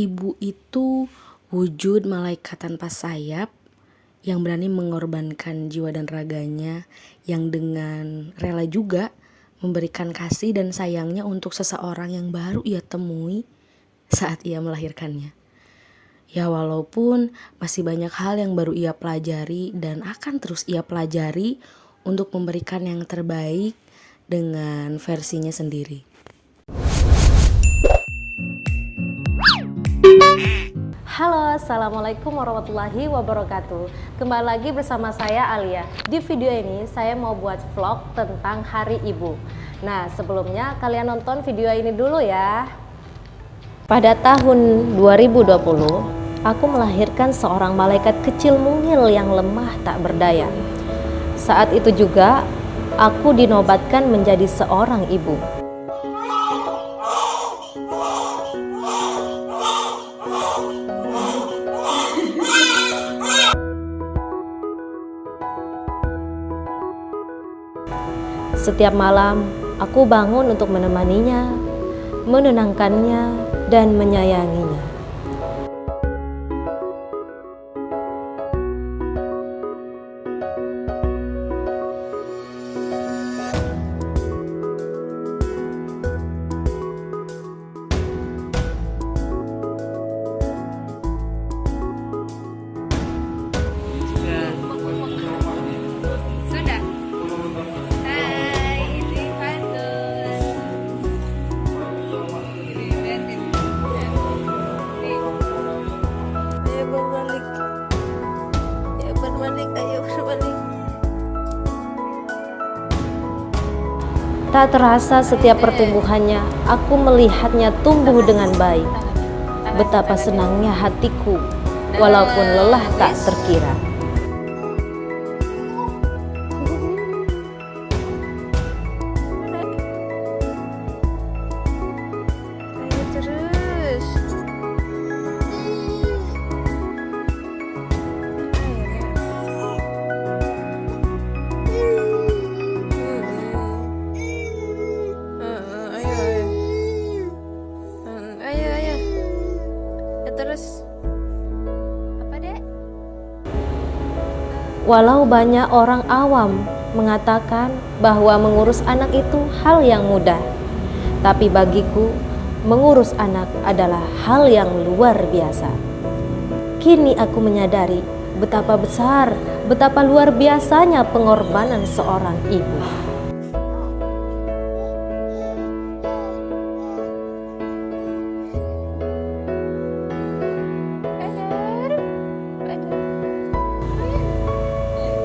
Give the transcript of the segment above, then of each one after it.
Ibu itu wujud malaikat tanpa sayap yang berani mengorbankan jiwa dan raganya, yang dengan rela juga memberikan kasih dan sayangnya untuk seseorang yang baru ia temui saat ia melahirkannya. Ya walaupun masih banyak hal yang baru ia pelajari dan akan terus ia pelajari untuk memberikan yang terbaik dengan versinya sendiri. Halo, Assalamualaikum warahmatullahi wabarakatuh. Kembali lagi bersama saya Alia. Di video ini saya mau buat vlog tentang Hari Ibu. Nah sebelumnya kalian nonton video ini dulu ya. Pada tahun 2020 Aku melahirkan seorang malaikat kecil mungil yang lemah tak berdaya. Saat itu juga aku dinobatkan menjadi seorang ibu Setiap malam, aku bangun untuk menemaninya, menenangkannya, dan menyayanginya. Tak terasa setiap pertumbuhannya, aku melihatnya tumbuh dengan baik. Betapa senangnya hatiku, walaupun lelah tak terkira. Walau banyak orang awam mengatakan bahwa mengurus anak itu hal yang mudah, tapi bagiku mengurus anak adalah hal yang luar biasa. Kini aku menyadari betapa besar, betapa luar biasanya pengorbanan seorang ibu.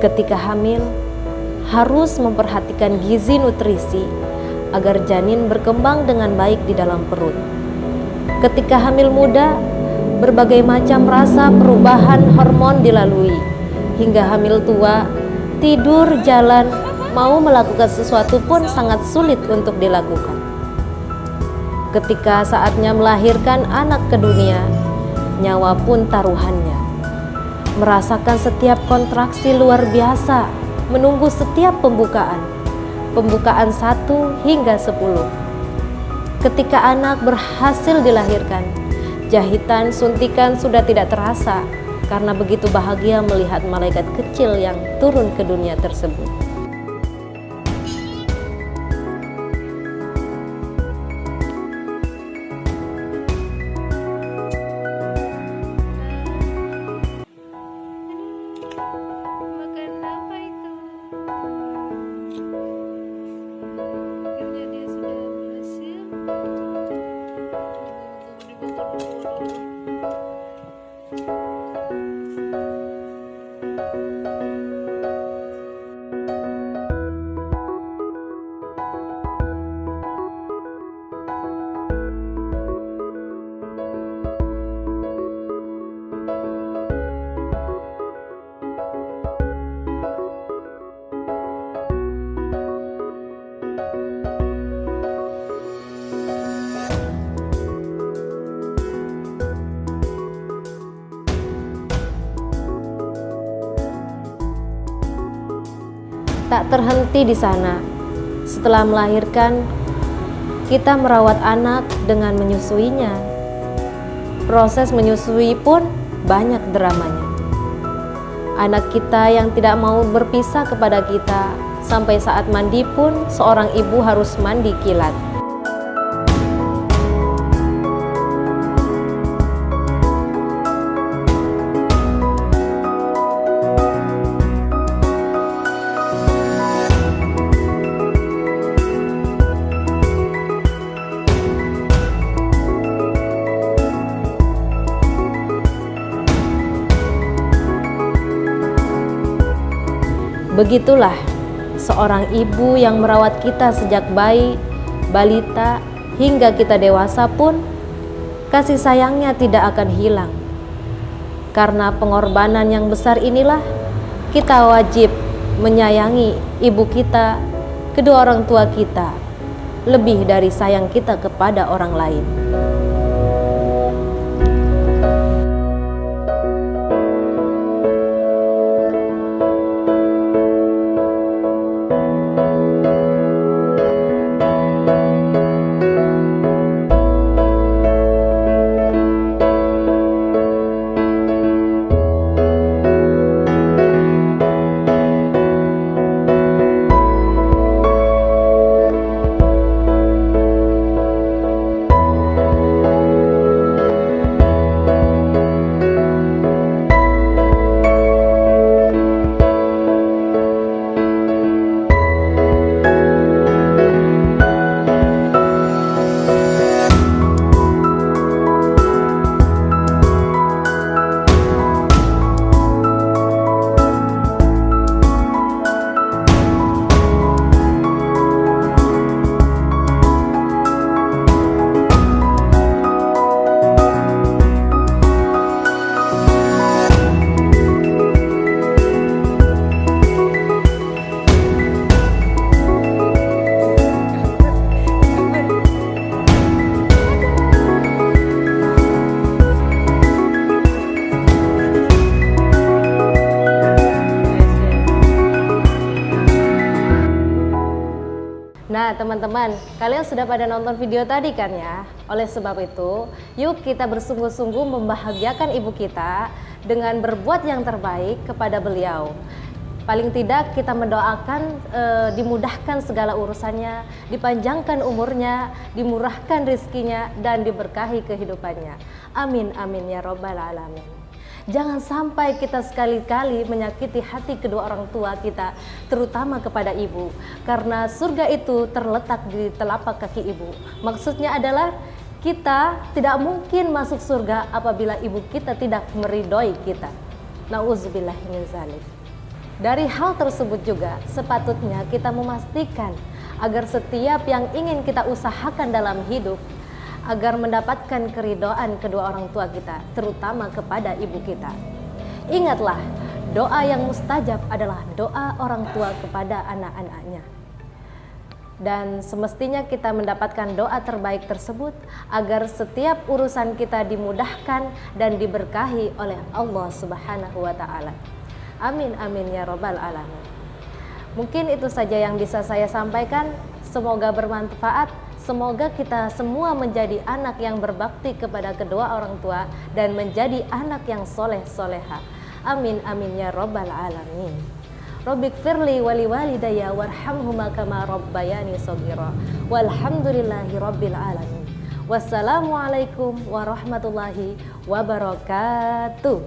Ketika hamil harus memperhatikan gizi nutrisi agar janin berkembang dengan baik di dalam perut. Ketika hamil muda, berbagai macam rasa perubahan hormon dilalui. Hingga hamil tua, tidur, jalan, mau melakukan sesuatu pun sangat sulit untuk dilakukan. Ketika saatnya melahirkan anak ke dunia, nyawa pun taruhannya merasakan setiap kontraksi luar biasa, menunggu setiap pembukaan, pembukaan satu hingga sepuluh. Ketika anak berhasil dilahirkan, jahitan suntikan sudah tidak terasa karena begitu bahagia melihat malaikat kecil yang turun ke dunia tersebut. Tak terhenti di sana. Setelah melahirkan, kita merawat anak dengan menyusuinya, Proses menyusui pun banyak dramanya. Anak kita yang tidak mau berpisah kepada kita, sampai saat mandi pun seorang ibu harus mandi kilat. Begitulah seorang ibu yang merawat kita sejak bayi, balita, hingga kita dewasa pun kasih sayangnya tidak akan hilang. Karena pengorbanan yang besar inilah kita wajib menyayangi ibu kita, kedua orang tua kita, lebih dari sayang kita kepada orang lain. Nah teman-teman, kalian sudah pada nonton video tadi kan ya? Oleh sebab itu, yuk kita bersungguh-sungguh membahagiakan ibu kita dengan berbuat yang terbaik kepada beliau. Paling tidak kita mendoakan e, dimudahkan segala urusannya, dipanjangkan umurnya, dimurahkan rizkinya, dan diberkahi kehidupannya. Amin, amin ya robbal alamin. Jangan sampai kita sekali-kali menyakiti hati kedua orang tua kita, terutama kepada ibu, karena surga itu terletak di telapak kaki ibu. Maksudnya adalah kita tidak mungkin masuk surga apabila ibu kita tidak meridoi kita. Nauzubillah Dari hal tersebut juga sepatutnya kita memastikan agar setiap yang ingin kita usahakan dalam hidup agar mendapatkan keridoan kedua orang tua kita, terutama kepada ibu kita. Ingatlah, doa yang mustajab adalah doa orang tua kepada anak-anaknya. Dan semestinya kita mendapatkan doa terbaik tersebut agar setiap urusan kita dimudahkan dan diberkahi oleh Allah Subhanahu wa taala. Amin amin ya robbal alamin. Mungkin itu saja yang bisa saya sampaikan. Semoga bermanfaat Semoga kita semua menjadi anak yang berbakti kepada kedua orang tua dan menjadi anak yang soleh soleha. Amin amin ya robbal alamin. Robbik firli wali walidaya warhamhuma kama rabbayani sogira. Walhamdulillahi rabbil alamin. Wassalamualaikum warahmatullahi wabarakatuh.